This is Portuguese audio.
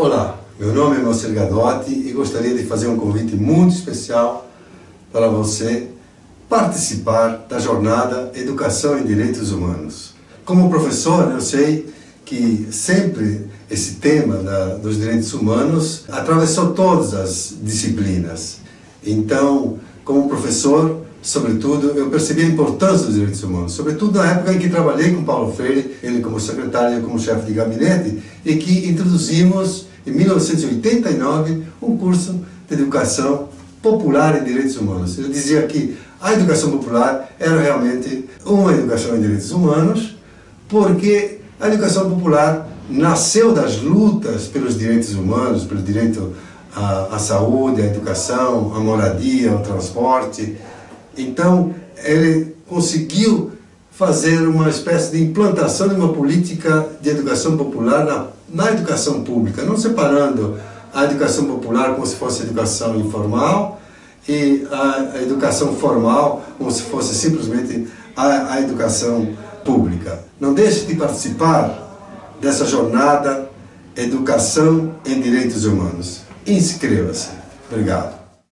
Olá, meu nome é Marcelo Gadotti e gostaria de fazer um convite muito especial para você participar da jornada Educação em Direitos Humanos. Como professor, eu sei que sempre esse tema da, dos direitos humanos atravessou todas as disciplinas. Então, como professor, sobretudo, eu percebi a importância dos direitos humanos, sobretudo na época em que trabalhei com Paulo Freire, ele como secretário e como chefe de gabinete, e que introduzimos, em 1989, um curso de educação popular em direitos humanos. Ele dizia que a educação popular era realmente uma educação em direitos humanos, porque a educação popular nasceu das lutas pelos direitos humanos, pelo direito à, à saúde, à educação, à moradia, ao transporte, então, ele conseguiu fazer uma espécie de implantação de uma política de educação popular na, na educação pública, não separando a educação popular como se fosse educação informal e a, a educação formal como se fosse simplesmente a, a educação pública. Não deixe de participar dessa jornada Educação em Direitos Humanos. Inscreva-se. Obrigado.